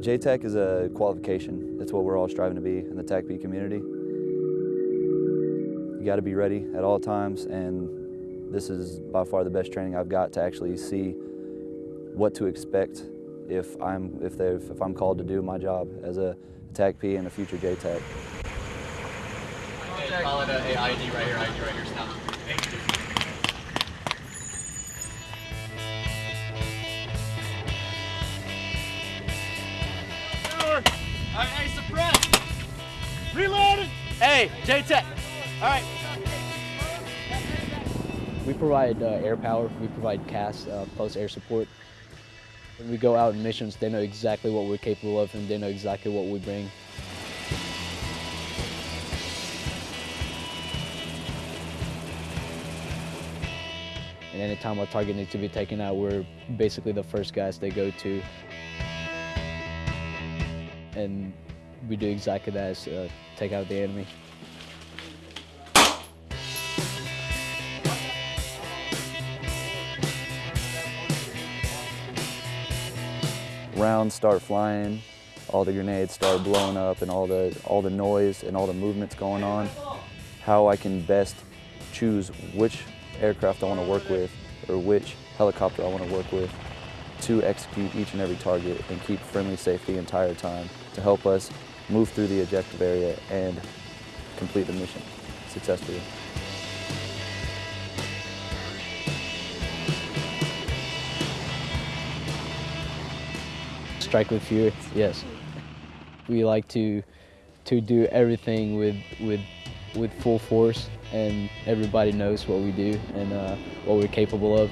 JTAC is a qualification. It's what we're all striving to be in the TACP community. You got to be ready at all times, and this is by far the best training I've got to actually see what to expect if I'm if they if I'm called to do my job as a TACP and a future JTAC. Call it a, a ID right here, ID right here, stop. Hey, suppress! Reloaded! Hey, JTAC! All right. We provide uh, air power, we provide CAS, uh, close air support. When we go out in missions, they know exactly what we're capable of and they know exactly what we bring. And anytime a target needs to be taken out, we're basically the first guys they go to. And we do exactly that, uh, take out the enemy. rounds start flying, all the grenades start blowing up and all the, all the noise and all the movements going on, how I can best choose which aircraft I want to work with or which helicopter I want to work with to execute each and every target and keep friendly safe the entire time to help us move through the objective area and complete the mission successfully. Strike with fear, yes. We like to to do everything with with with full force, and everybody knows what we do and uh, what we're capable of.